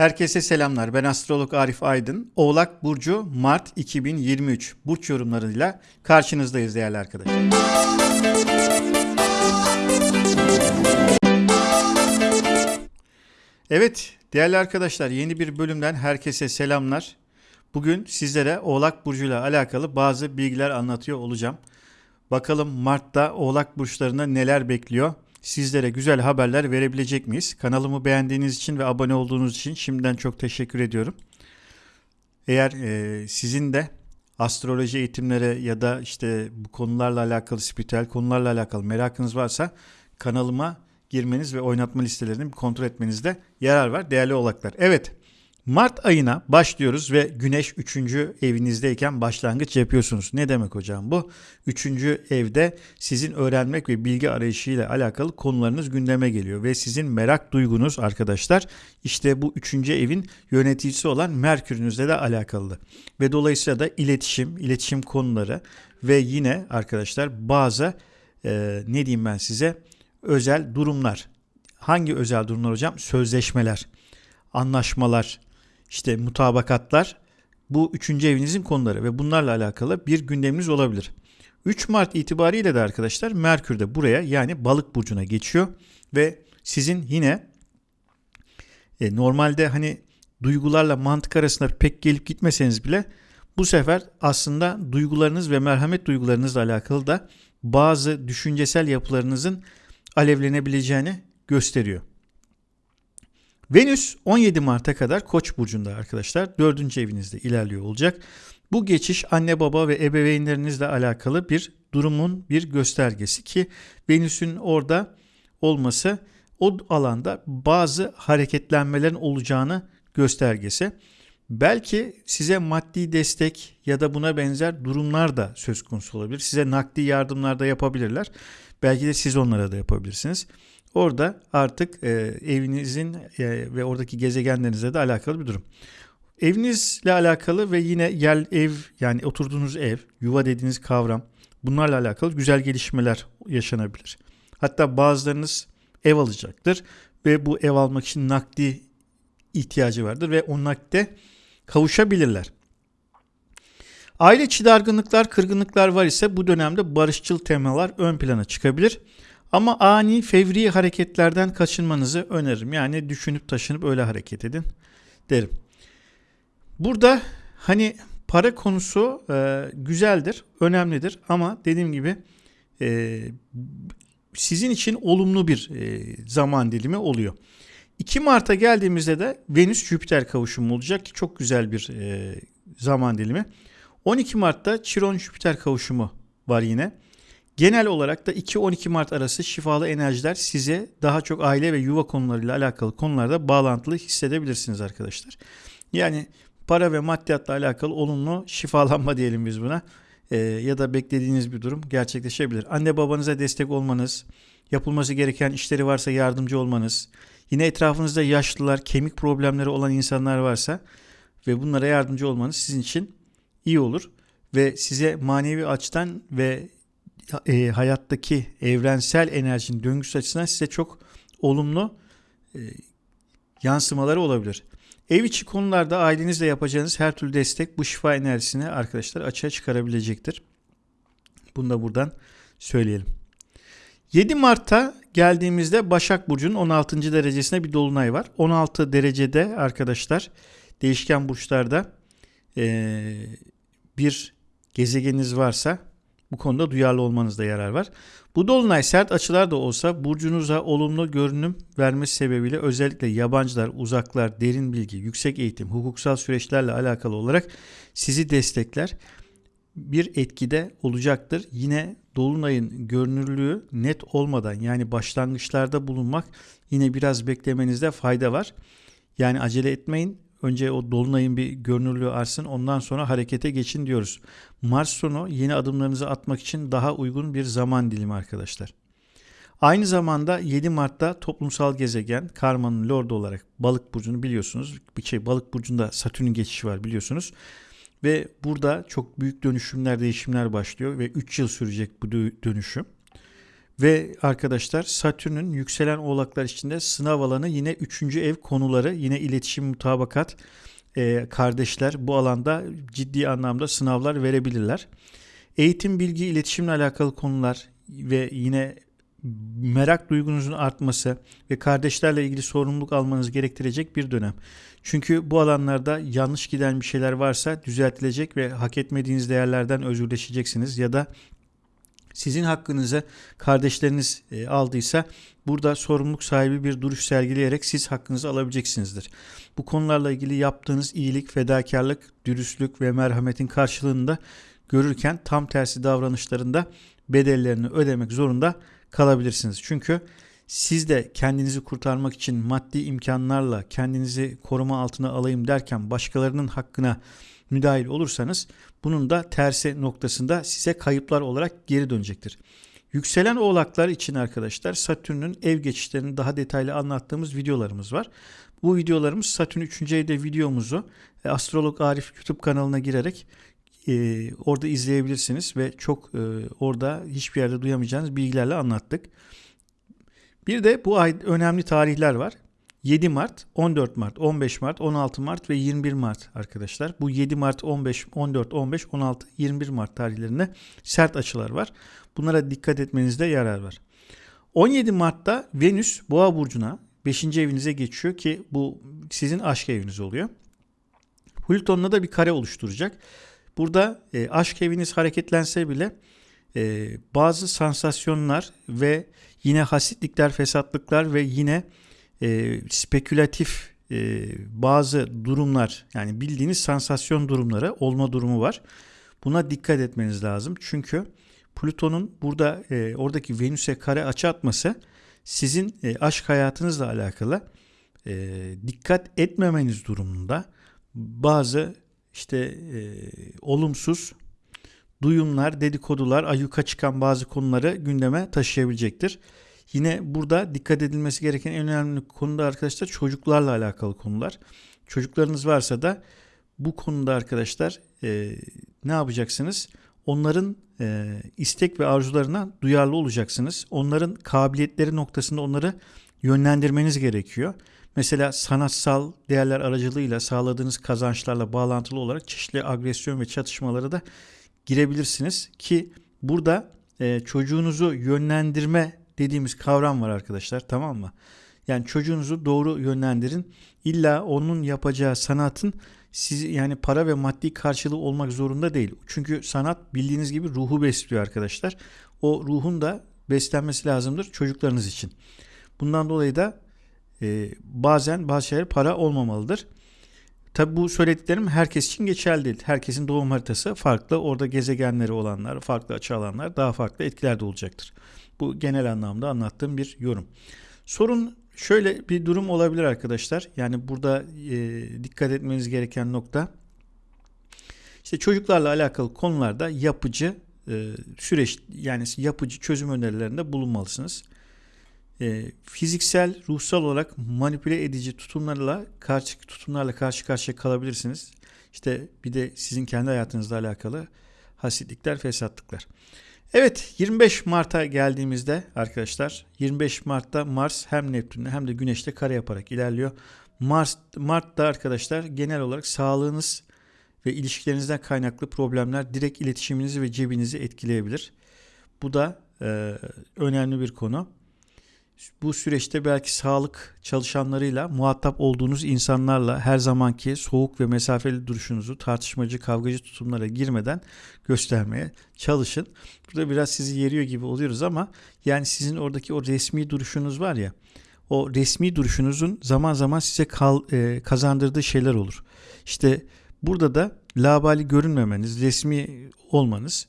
Herkese selamlar. Ben astrolog Arif Aydın. Oğlak Burcu Mart 2023 burç yorumlarıyla karşınızdayız değerli arkadaşlar. Evet değerli arkadaşlar yeni bir bölümden herkese selamlar. Bugün sizlere Oğlak Burcu ile alakalı bazı bilgiler anlatıyor olacağım. Bakalım Mart'ta Oğlak Burçlarında neler bekliyor? Sizlere güzel haberler verebilecek miyiz? Kanalımı beğendiğiniz için ve abone olduğunuz için şimdiden çok teşekkür ediyorum. Eğer e, sizin de astroloji eğitimleri ya da işte bu konularla alakalı, spiritüel konularla alakalı merakınız varsa kanalıma girmeniz ve oynatma listelerini kontrol etmenizde yarar var değerli oğlaklar. Evet Mart ayına başlıyoruz ve Güneş 3. evinizdeyken başlangıç yapıyorsunuz. Ne demek hocam bu? 3. evde sizin öğrenmek ve bilgi arayışıyla alakalı konularınız gündeme geliyor ve sizin merak duygunuz arkadaşlar işte bu 3. evin yöneticisi olan Merkür'ünüzle de alakalı. Ve dolayısıyla da iletişim, iletişim konuları ve yine arkadaşlar bazı e, ne diyeyim ben size özel durumlar. Hangi özel durumlar hocam? Sözleşmeler, anlaşmalar, işte mutabakatlar bu üçüncü evinizin konuları ve bunlarla alakalı bir gündeminiz olabilir. 3 Mart itibariyle de arkadaşlar Merkür de buraya yani balık burcuna geçiyor ve sizin yine e, normalde hani duygularla mantık arasında pek gelip gitmeseniz bile bu sefer aslında duygularınız ve merhamet duygularınızla alakalı da bazı düşüncesel yapılarınızın alevlenebileceğini gösteriyor. Venüs 17 Mart'a kadar Koç burcunda arkadaşlar. 4. evinizde ilerliyor olacak. Bu geçiş anne baba ve ebeveynlerinizle alakalı bir durumun bir göstergesi ki Venüs'ün orada olması o alanda bazı hareketlenmelerin olacağını göstergesi. Belki size maddi destek ya da buna benzer durumlar da söz konusu olabilir. Size nakdi yardımlar da yapabilirler. Belki de siz onlara da yapabilirsiniz. Orada artık e, evinizin e, ve oradaki gezegenlerinizle de alakalı bir durum. Evinizle alakalı ve yine yer ev yani oturduğunuz ev, yuva dediğiniz kavram bunlarla alakalı güzel gelişmeler yaşanabilir. Hatta bazılarınız ev alacaktır ve bu ev almak için nakdi ihtiyacı vardır ve o nakde kavuşabilirler. Aile içi dargınlıklar, kırgınlıklar var ise bu dönemde barışçıl temalar ön plana çıkabilir. Ama ani fevri hareketlerden kaçınmanızı öneririm. Yani düşünüp taşınıp öyle hareket edin derim. Burada hani para konusu e, güzeldir, önemlidir ama dediğim gibi e, sizin için olumlu bir e, zaman dilimi oluyor. 2 Mart'a geldiğimizde de Venüs-Jüpiter kavuşumu olacak ki çok güzel bir e, zaman dilimi. 12 Mart'ta Chiron-Jüpiter kavuşumu var yine. Genel olarak da 2-12 Mart arası şifalı enerjiler size daha çok aile ve yuva konularıyla alakalı konularda bağlantılı hissedebilirsiniz arkadaşlar. Yani para ve maddiyatla alakalı olumlu şifalanma diyelim biz buna. Ee, ya da beklediğiniz bir durum gerçekleşebilir. Anne babanıza destek olmanız, yapılması gereken işleri varsa yardımcı olmanız, yine etrafınızda yaşlılar, kemik problemleri olan insanlar varsa ve bunlara yardımcı olmanız sizin için iyi olur ve size manevi açıdan ve e, hayattaki evrensel enerjinin döngüsü açısından size çok olumlu e, yansımaları olabilir. Ev içi konularda ailenizle yapacağınız her türlü destek bu şifa enerjisini arkadaşlar açığa çıkarabilecektir. Bunu da buradan söyleyelim. 7 Mart'ta geldiğimizde Başak Burcu'nun 16. derecesinde bir dolunay var. 16 derecede arkadaşlar değişken burçlarda bir gezegeniniz varsa bu konuda duyarlı olmanızda yarar var. Bu dolunay sert açılar da olsa burcunuza olumlu görünüm vermesi sebebiyle özellikle yabancılar, uzaklar, derin bilgi, yüksek eğitim, hukuksal süreçlerle alakalı olarak sizi destekler. Bir etkide olacaktır. Yine dolunayın görünürlüğü net olmadan yani başlangıçlarda bulunmak yine biraz beklemenizde fayda var. Yani acele etmeyin Önce o dolunayın bir görünürlüğü artsın ondan sonra harekete geçin diyoruz. Mars sonu yeni adımlarınızı atmak için daha uygun bir zaman dilimi arkadaşlar. Aynı zamanda 7 Mart'ta toplumsal gezegen karmanın lordu olarak balık burcunu biliyorsunuz. Bir şey balık burcunda Satürn'ün geçişi var biliyorsunuz. Ve burada çok büyük dönüşümler, değişimler başlıyor ve 3 yıl sürecek bu dönüşüm. Ve arkadaşlar Satürn'ün yükselen oğlaklar içinde sınav alanı yine 3. ev konuları yine iletişim mutabakat e, kardeşler bu alanda ciddi anlamda sınavlar verebilirler. Eğitim, bilgi, iletişimle alakalı konular ve yine merak duygunuzun artması ve kardeşlerle ilgili sorumluluk almanız gerektirecek bir dönem. Çünkü bu alanlarda yanlış giden bir şeyler varsa düzeltilecek ve hak etmediğiniz değerlerden özürleşeceksiniz ya da sizin hakkınızı kardeşleriniz e, aldıysa burada sorumluluk sahibi bir duruş sergileyerek siz hakkınızı alabileceksinizdir. Bu konularla ilgili yaptığınız iyilik, fedakarlık, dürüstlük ve merhametin karşılığında görürken tam tersi davranışlarında bedellerini ödemek zorunda kalabilirsiniz. Çünkü siz de kendinizi kurtarmak için maddi imkanlarla kendinizi koruma altına alayım derken başkalarının hakkına müdahil olursanız bunun da tersi noktasında size kayıplar olarak geri dönecektir. Yükselen oğlaklar için arkadaşlar Satürn'ün ev geçişlerini daha detaylı anlattığımız videolarımız var. Bu videolarımız Satürn 3. evde videomuzu e, Astrolog Arif YouTube kanalına girerek e, orada izleyebilirsiniz ve çok e, orada hiçbir yerde duyamayacağınız bilgilerle anlattık. Bir de bu ay önemli tarihler var. 7 Mart, 14 Mart, 15 Mart, 16 Mart ve 21 Mart arkadaşlar. Bu 7 Mart, 15, 14, 15, 16, 21 Mart tarihlerinde sert açılar var. Bunlara dikkat etmenizde yarar var. 17 Mart'ta Venüs Boğa burcuna 5. evinize geçiyor ki bu sizin aşk eviniz oluyor. Plüton'la da bir kare oluşturacak. Burada e, aşk eviniz hareketlense bile e, bazı sansasyonlar ve yine hasitlikler, fesatlıklar ve yine e, spekülatif e, bazı durumlar yani bildiğiniz sansasyon durumları olma durumu var. Buna dikkat etmeniz lazım. Çünkü Plüton'un burada e, oradaki Venüs'e kare açı atması sizin e, aşk hayatınızla alakalı e, dikkat etmemeniz durumunda bazı işte e, olumsuz duyumlar, dedikodular, ayyuka çıkan bazı konuları gündeme taşıyabilecektir. Yine burada dikkat edilmesi gereken en önemli konu da arkadaşlar çocuklarla alakalı konular. Çocuklarınız varsa da bu konuda arkadaşlar e, ne yapacaksınız? Onların e, istek ve arzularına duyarlı olacaksınız. Onların kabiliyetleri noktasında onları yönlendirmeniz gerekiyor. Mesela sanatsal değerler aracılığıyla sağladığınız kazançlarla bağlantılı olarak çeşitli agresyon ve çatışmalara da girebilirsiniz ki burada e, çocuğunuzu yönlendirme dediğimiz kavram var arkadaşlar tamam mı? Yani çocuğunuzu doğru yönlendirin. İlla onun yapacağı sanatın siz yani para ve maddi karşılığı olmak zorunda değil. Çünkü sanat bildiğiniz gibi ruhu besliyor arkadaşlar. O ruhun da beslenmesi lazımdır çocuklarınız için. Bundan dolayı da e, bazen bazı şeyler para olmamalıdır. Tabi bu söylediklerim herkes için geçerli değil. Herkesin doğum haritası farklı. Orada gezegenleri olanlar, farklı açı alanlar daha farklı etkiler de olacaktır. Bu genel anlamda anlattığım bir yorum. Sorun şöyle bir durum olabilir arkadaşlar. Yani burada e, dikkat etmeniz gereken nokta işte çocuklarla alakalı konularda yapıcı e, süreç yani yapıcı çözüm önerilerinde bulunmalısınız. E, fiziksel, ruhsal olarak manipüle edici tutumlarla karşı tutumlarla karşı karşıya kalabilirsiniz. İşte bir de sizin kendi hayatınızla alakalı hasitlikler, fesatlıklar. Evet 25 Mart'a geldiğimizde arkadaşlar 25 Mart'ta Mars hem Neptün'le hem de Güneş'te kare yaparak ilerliyor. Mars Mart'ta arkadaşlar genel olarak sağlığınız ve ilişkilerinizden kaynaklı problemler direkt iletişiminizi ve cebinizi etkileyebilir. Bu da e, önemli bir konu bu süreçte belki sağlık çalışanlarıyla muhatap olduğunuz insanlarla her zamanki soğuk ve mesafeli duruşunuzu tartışmacı, kavgacı tutumlara girmeden göstermeye çalışın. Burada biraz sizi yeriyor gibi oluyoruz ama yani sizin oradaki o resmi duruşunuz var ya o resmi duruşunuzun zaman zaman size kal, e, kazandırdığı şeyler olur. İşte burada da labali görünmemeniz, resmi olmanız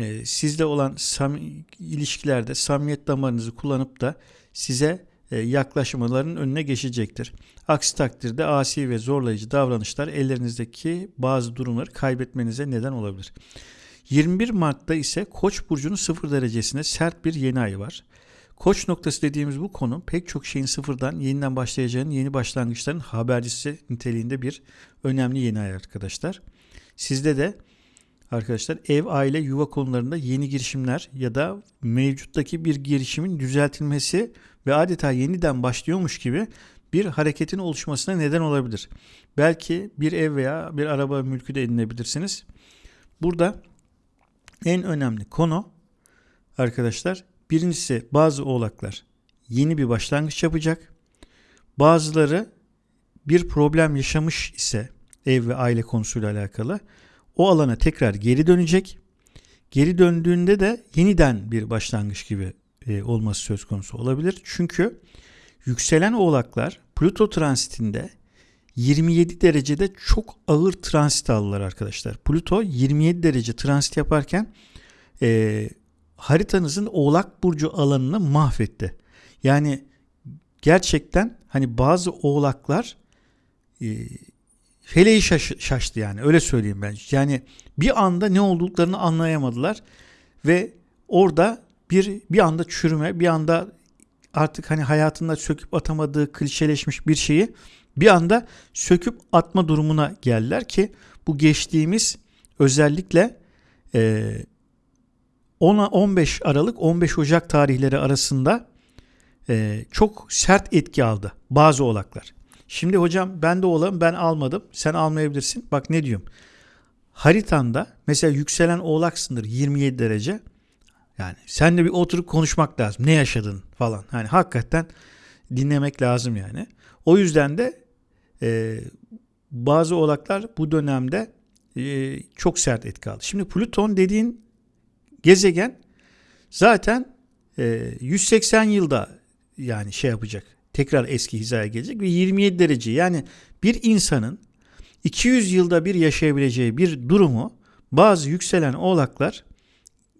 e, sizle olan sam ilişkilerde samimiyet damarınızı kullanıp da size e, yaklaşmaların önüne geçecektir. Aksi takdirde asi ve zorlayıcı davranışlar ellerinizdeki bazı durumları kaybetmenize neden olabilir. 21 Mart'ta ise Koç burcunun sıfır derecesinde sert bir yeni ay var. Koç noktası dediğimiz bu konu pek çok şeyin sıfırdan yeniden başlayacağının yeni başlangıçların habercisi niteliğinde bir önemli yeni ay arkadaşlar. Sizde de arkadaşlar ev, aile, yuva konularında yeni girişimler ya da mevcuttaki bir girişimin düzeltilmesi ve adeta yeniden başlıyormuş gibi bir hareketin oluşmasına neden olabilir. Belki bir ev veya bir araba mülkü de edinebilirsiniz. Burada en önemli konu arkadaşlar birincisi bazı oğlaklar yeni bir başlangıç yapacak. Bazıları bir problem yaşamış ise ev ve aile konusuyla alakalı o alana tekrar geri dönecek. Geri döndüğünde de yeniden bir başlangıç gibi e, olması söz konusu olabilir. Çünkü yükselen oğlaklar Plüto transitinde 27 derecede çok ağır transit aldılar arkadaşlar. Plüto 27 derece transit yaparken e, haritanızın oğlak burcu alanını mahvetti. Yani gerçekten hani bazı oğlaklar e, feleği şaş, şaştı yani öyle söyleyeyim ben. Yani bir anda ne olduklarını anlayamadılar ve orada bir bir anda çürüme, bir anda artık hani hayatında söküp atamadığı klişeleşmiş bir şeyi bir anda söküp atma durumuna geldiler ki bu geçtiğimiz özellikle e, 15 Aralık 15 Ocak tarihleri arasında e, çok sert etki aldı bazı oğlaklar. Şimdi hocam ben de oğlağım ben almadım sen almayabilirsin. Bak ne diyorum. Haritanda mesela yükselen oğlaksındır 27 derece. Yani sen de bir oturup konuşmak lazım. Ne yaşadın falan. Hani hakikaten dinlemek lazım yani. O yüzden de e, bazı oğlaklar bu dönemde e, çok sert etki aldı. Şimdi Plüton dediğin gezegen zaten e, 180 yılda yani şey yapacak. Tekrar eski hizaya gelecek ve 27 derece yani bir insanın 200 yılda bir yaşayabileceği bir durumu bazı yükselen oğlaklar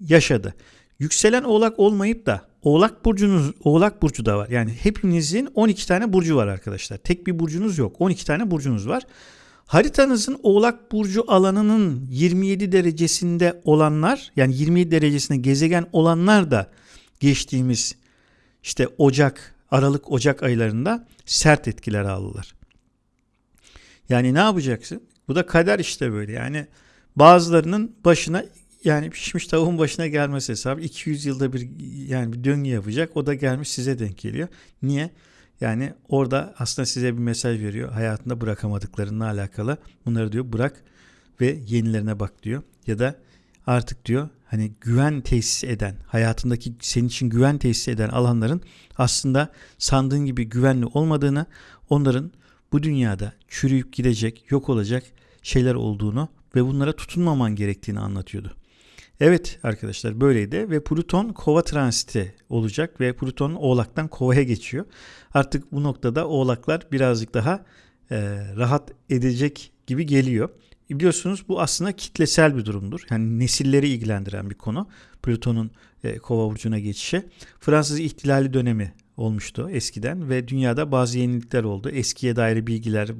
yaşadı. Yükselen oğlak olmayıp da oğlak burcunuz oğlak burcu da var. Yani hepinizin 12 tane burcu var arkadaşlar. Tek bir burcunuz yok. 12 tane burcunuz var. Haritanızın oğlak burcu alanının 27 derecesinde olanlar yani 27 derecesinde gezegen olanlar da geçtiğimiz işte Ocak, Aralık, Ocak aylarında sert etkiler aldılar. Yani ne yapacaksın? Bu da kader işte böyle. Yani bazılarının başına yani pişmiş tavuğun başına gelmesi hesabı 200 yılda bir yani bir döngü yapacak. O da gelmiş size denk geliyor. Niye? Yani orada aslında size bir mesaj veriyor. Hayatında bırakamadıklarınla alakalı. Bunları diyor bırak ve yenilerine bak diyor. Ya da artık diyor hani güven tesis eden, hayatındaki senin için güven tesis eden alanların aslında sandığın gibi güvenli olmadığını, onların bu dünyada çürüyüp gidecek, yok olacak şeyler olduğunu ve bunlara tutunmaman gerektiğini anlatıyordu. Evet arkadaşlar böyleydi ve Plüton kova transiti olacak ve Plüton oğlaktan kovaya geçiyor. Artık bu noktada oğlaklar birazcık daha e, rahat edecek gibi geliyor. Biliyorsunuz bu aslında kitlesel bir durumdur. Yani nesilleri ilgilendiren bir konu. Plüton'un e, kova burcuna geçişi. Fransız ihtilali dönemi olmuştu eskiden ve dünyada bazı yenilikler oldu. Eskiye dair bilgiler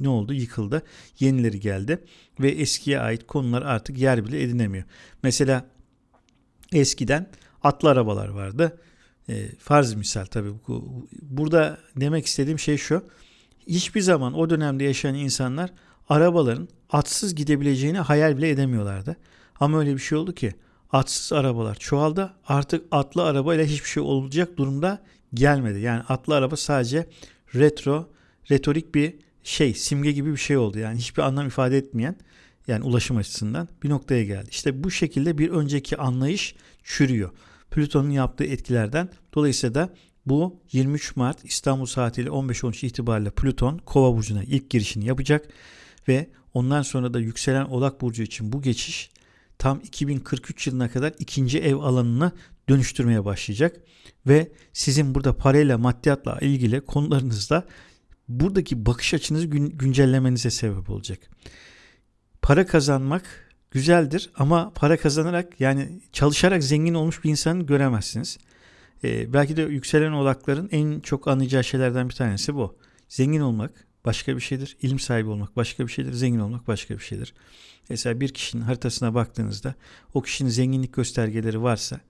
ne oldu? Yıkıldı. Yenileri geldi ve eskiye ait konular artık yer bile edinemiyor. Mesela eskiden atlı arabalar vardı. E, farz misal tabii. Bu, burada demek istediğim şey şu. Hiçbir zaman o dönemde yaşayan insanlar arabaların atsız gidebileceğini hayal bile edemiyorlardı. Ama öyle bir şey oldu ki atsız arabalar çoğaldı. Artık atlı arabayla hiçbir şey olacak durumda gelmedi. Yani atlı araba sadece retro, retorik bir şey, simge gibi bir şey oldu. Yani hiçbir anlam ifade etmeyen yani ulaşım açısından bir noktaya geldi. İşte bu şekilde bir önceki anlayış çürüyor. Plüton'un yaptığı etkilerden dolayısıyla da bu 23 Mart İstanbul saatiyle 15-13 itibariyle Plüton Kova burcuna ilk girişini yapacak ve ondan sonra da yükselen Oğlak burcu için bu geçiş tam 2043 yılına kadar ikinci ev alanını dönüştürmeye başlayacak ve sizin burada parayla maddiyatla ilgili konularınızda buradaki bakış açınızı gün, güncellemenize sebep olacak. Para kazanmak güzeldir ama para kazanarak yani çalışarak zengin olmuş bir insanı göremezsiniz. Ee, belki de yükselen odakların en çok anlayacağı şeylerden bir tanesi bu. Zengin olmak başka bir şeydir. İlim sahibi olmak başka bir şeydir. Zengin olmak başka bir şeydir. Mesela bir kişinin haritasına baktığınızda o kişinin zenginlik göstergeleri varsa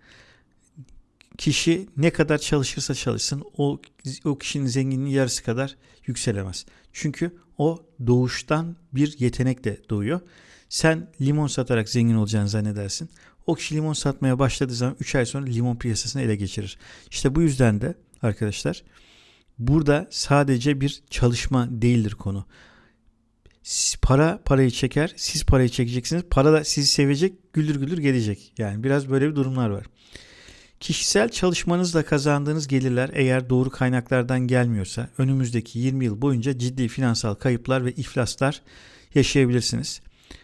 kişi ne kadar çalışırsa çalışsın o, o kişinin zenginliği yarısı kadar yükselemez. Çünkü o doğuştan bir yetenekle doğuyor. Sen limon satarak zengin olacağını zannedersin. O kişi limon satmaya başladığı zaman 3 ay sonra limon piyasasını ele geçirir. İşte bu yüzden de arkadaşlar burada sadece bir çalışma değildir konu. Para parayı çeker, siz parayı çekeceksiniz. Para da sizi sevecek, güldür güldür gelecek. Yani biraz böyle bir durumlar var. Kişisel çalışmanızla kazandığınız gelirler eğer doğru kaynaklardan gelmiyorsa önümüzdeki 20 yıl boyunca ciddi finansal kayıplar ve iflaslar yaşayabilirsiniz.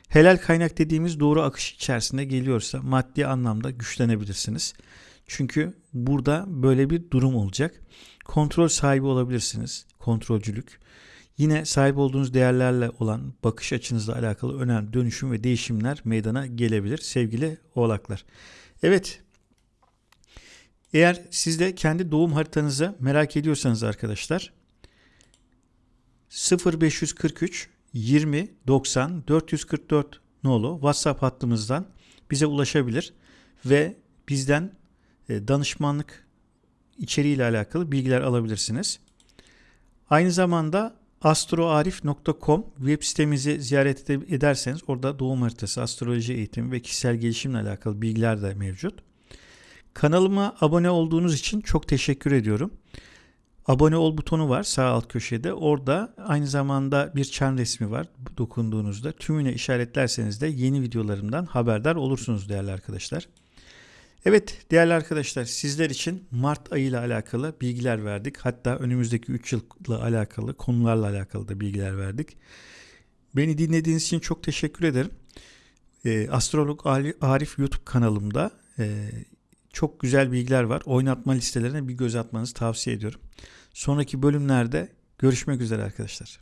Helal kaynak dediğimiz doğru akış içerisinde geliyorsa maddi anlamda güçlenebilirsiniz. Çünkü burada böyle bir durum olacak. Kontrol sahibi olabilirsiniz. Kontrolcülük. Yine sahip olduğunuz değerlerle olan bakış açınızla alakalı önemli dönüşüm ve değişimler meydana gelebilir sevgili oğlaklar. Evet eğer siz de kendi doğum haritanızı merak ediyorsanız arkadaşlar 0543 20 90 444 nolu WhatsApp hattımızdan bize ulaşabilir ve bizden e, danışmanlık içeriğiyle alakalı bilgiler alabilirsiniz. Aynı zamanda astroarif.com web sitemizi ziyaret ederseniz orada doğum haritası, astroloji eğitimi ve kişisel gelişimle alakalı bilgiler de mevcut. Kanalıma abone olduğunuz için çok teşekkür ediyorum. Abone ol butonu var sağ alt köşede. Orada aynı zamanda bir çan resmi var dokunduğunuzda. Tümüne işaretlerseniz de yeni videolarımdan haberdar olursunuz değerli arkadaşlar. Evet değerli arkadaşlar sizler için Mart ayı ile alakalı bilgiler verdik. Hatta önümüzdeki 3 yılla alakalı konularla alakalı da bilgiler verdik. Beni dinlediğiniz için çok teşekkür ederim. Ee, Astrolog Arif YouTube kanalımda e, çok güzel bilgiler var. Oynatma listelerine bir göz atmanızı tavsiye ediyorum. Sonraki bölümlerde görüşmek üzere arkadaşlar.